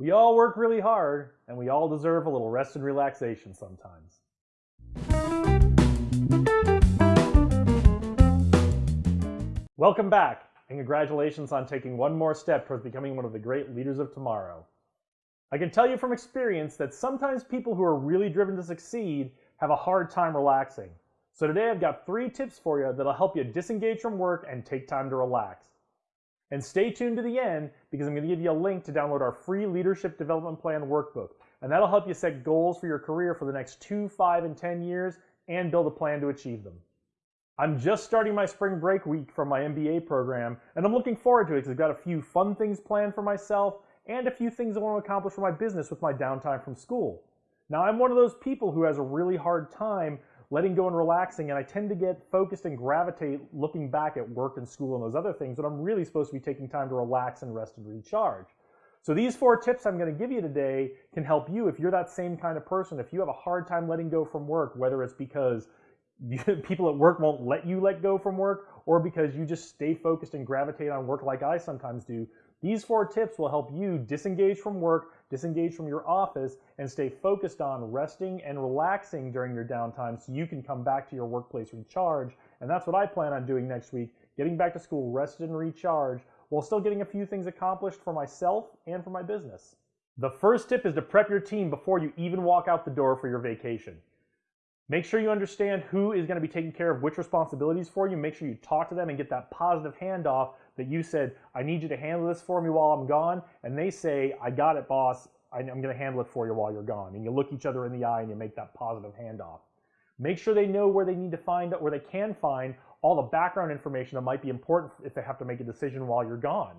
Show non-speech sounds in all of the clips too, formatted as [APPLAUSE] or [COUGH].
We all work really hard, and we all deserve a little rest and relaxation sometimes. Welcome back, and congratulations on taking one more step towards becoming one of the great leaders of tomorrow. I can tell you from experience that sometimes people who are really driven to succeed have a hard time relaxing. So today I've got three tips for you that'll help you disengage from work and take time to relax. And stay tuned to the end because I'm going to give you a link to download our free Leadership Development Plan workbook. And that'll help you set goals for your career for the next two, five, and 10 years and build a plan to achieve them. I'm just starting my spring break week from my MBA program, and I'm looking forward to it because I've got a few fun things planned for myself and a few things I want to accomplish for my business with my downtime from school. Now, I'm one of those people who has a really hard time letting go and relaxing, and I tend to get focused and gravitate looking back at work and school and those other things when I'm really supposed to be taking time to relax and rest and recharge. So these four tips I'm going to give you today can help you if you're that same kind of person. If you have a hard time letting go from work, whether it's because [LAUGHS] people at work won't let you let go from work or because you just stay focused and gravitate on work like I sometimes do, these four tips will help you disengage from work, disengage from your office, and stay focused on resting and relaxing during your downtime so you can come back to your workplace recharged. And that's what I plan on doing next week, getting back to school rested and recharged while still getting a few things accomplished for myself and for my business. The first tip is to prep your team before you even walk out the door for your vacation. Make sure you understand who is going to be taking care of which responsibilities for you. Make sure you talk to them and get that positive handoff that you said, I need you to handle this for me while I'm gone. And they say, I got it, boss. I'm going to handle it for you while you're gone. And you look each other in the eye and you make that positive handoff. Make sure they know where they need to find, where they can find all the background information that might be important if they have to make a decision while you're gone.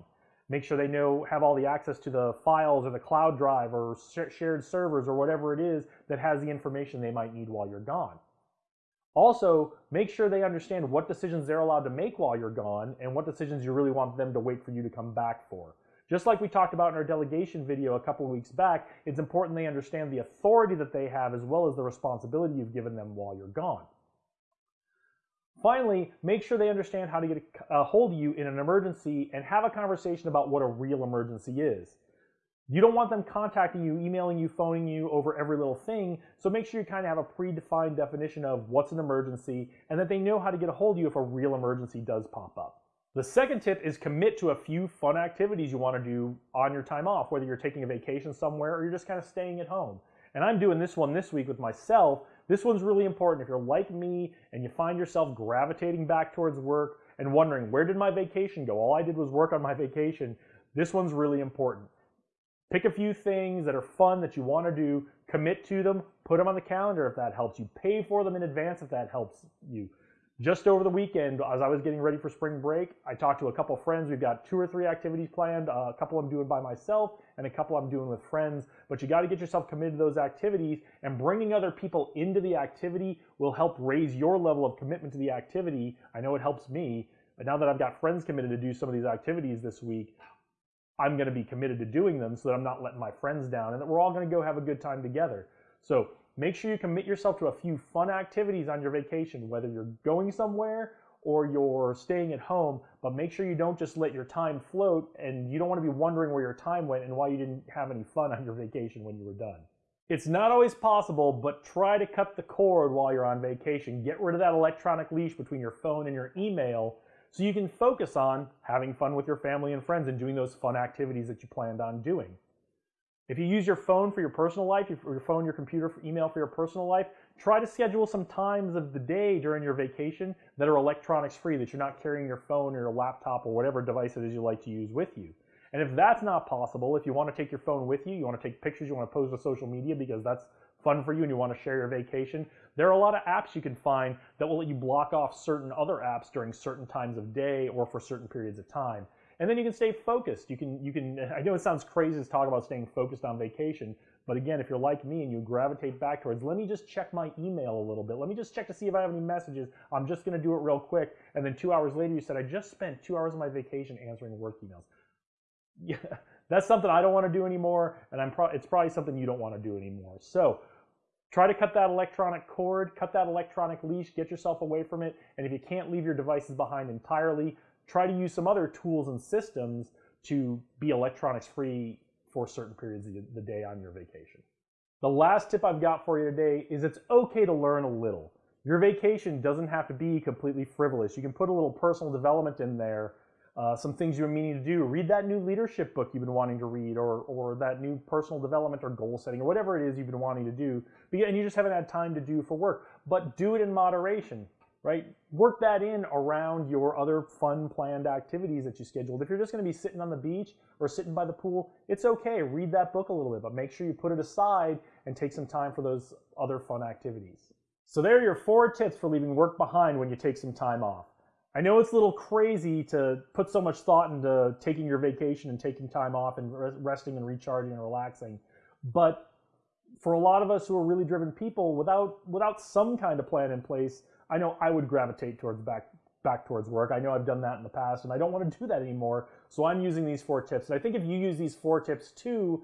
Make sure they know, have all the access to the files or the cloud drive or shared servers or whatever it is that has the information they might need while you're gone. Also, make sure they understand what decisions they're allowed to make while you're gone and what decisions you really want them to wait for you to come back for. Just like we talked about in our delegation video a couple weeks back, it's important they understand the authority that they have as well as the responsibility you've given them while you're gone. Finally, make sure they understand how to get a hold of you in an emergency and have a conversation about what a real emergency is. You don't want them contacting you, emailing you, phoning you over every little thing. So make sure you kind of have a predefined definition of what's an emergency and that they know how to get a hold of you if a real emergency does pop up. The second tip is commit to a few fun activities you want to do on your time off, whether you're taking a vacation somewhere or you're just kind of staying at home. And I'm doing this one this week with myself. This one's really important. If you're like me and you find yourself gravitating back towards work and wondering, where did my vacation go? All I did was work on my vacation. This one's really important. Pick a few things that are fun that you want to do, commit to them, put them on the calendar if that helps you, pay for them in advance if that helps you. Just over the weekend, as I was getting ready for spring break, I talked to a couple friends. We've got two or three activities planned. Uh, a couple I'm doing by myself, and a couple I'm doing with friends. But you got to get yourself committed to those activities, and bringing other people into the activity will help raise your level of commitment to the activity. I know it helps me. But now that I've got friends committed to do some of these activities this week, I'm going to be committed to doing them so that I'm not letting my friends down and that we're all going to go have a good time together. So make sure you commit yourself to a few fun activities on your vacation, whether you're going somewhere or you're staying at home, but make sure you don't just let your time float and you don't want to be wondering where your time went and why you didn't have any fun on your vacation when you were done. It's not always possible, but try to cut the cord while you're on vacation. Get rid of that electronic leash between your phone and your email so you can focus on having fun with your family and friends and doing those fun activities that you planned on doing. If you use your phone for your personal life, your phone, your computer, for email for your personal life, try to schedule some times of the day during your vacation that are electronics free, that you're not carrying your phone or your laptop or whatever device it is you like to use with you. And if that's not possible, if you want to take your phone with you, you want to take pictures, you want to post to social media because that's fun for you and you want to share your vacation, there are a lot of apps you can find that will let you block off certain other apps during certain times of day or for certain periods of time. And then you can stay focused. You can, you can, [LAUGHS] I know it sounds crazy to talk about staying focused on vacation, but again, if you're like me and you gravitate back towards, let me just check my email a little bit. Let me just check to see if I have any messages. I'm just going to do it real quick. And then two hours later, you said, I just spent two hours of my vacation answering work emails. [LAUGHS] Yeah, that's something I don't want to do anymore. And I'm pro- it's probably something you don't want to do anymore. So Try to cut that electronic cord, cut that electronic leash, get yourself away from it. And if you can't leave your devices behind entirely, try to use some other tools and systems to be electronics free for certain periods of the day on your vacation. The last tip I've got for you today is it's okay to learn a little. Your vacation doesn't have to be completely frivolous. You can put a little personal development in there, uh, some things you've been meaning to do. Read that new leadership book you've been wanting to read, or, or that new personal development or goal setting, or whatever it is you've been wanting to do, and you just haven't had time to do for work. But do it in moderation right? Work that in around your other fun planned activities that you scheduled. If you're just going to be sitting on the beach or sitting by the pool, it's okay. Read that book a little bit, but make sure you put it aside and take some time for those other fun activities. So there are your four tips for leaving work behind when you take some time off. I know it's a little crazy to put so much thought into taking your vacation and taking time off and resting and recharging and relaxing, but for a lot of us who are really driven people, without without some kind of plan in place, I know I would gravitate towards back back towards work. I know I've done that in the past and I don't want to do that anymore. So I'm using these four tips. And I think if you use these four tips too,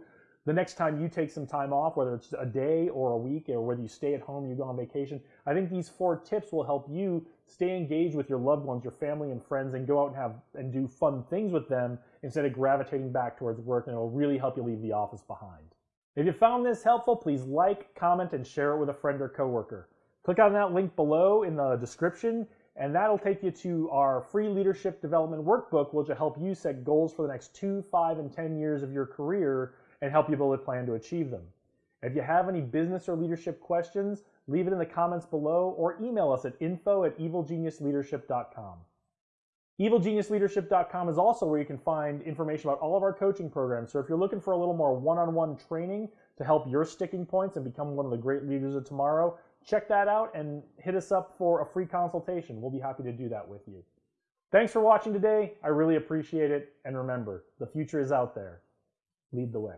the next time you take some time off, whether it's a day or a week or whether you stay at home, you go on vacation, I think these four tips will help you stay engaged with your loved ones, your family and friends and go out and have and do fun things with them instead of gravitating back towards work and it will really help you leave the office behind. If you found this helpful, please like, comment, and share it with a friend or coworker. Click on that link below in the description, and that'll take you to our free leadership development workbook, which will help you set goals for the next two, five, and 10 years of your career and help you build a plan to achieve them. If you have any business or leadership questions, leave it in the comments below or email us at info at evilgeniusleadership.com. EvilGeniusLeadership.com is also where you can find information about all of our coaching programs. So if you're looking for a little more one-on-one training to help your sticking points and become one of the great leaders of tomorrow, check that out and hit us up for a free consultation. We'll be happy to do that with you. Thanks for watching today. I really appreciate it. And remember, the future is out there. Lead the way.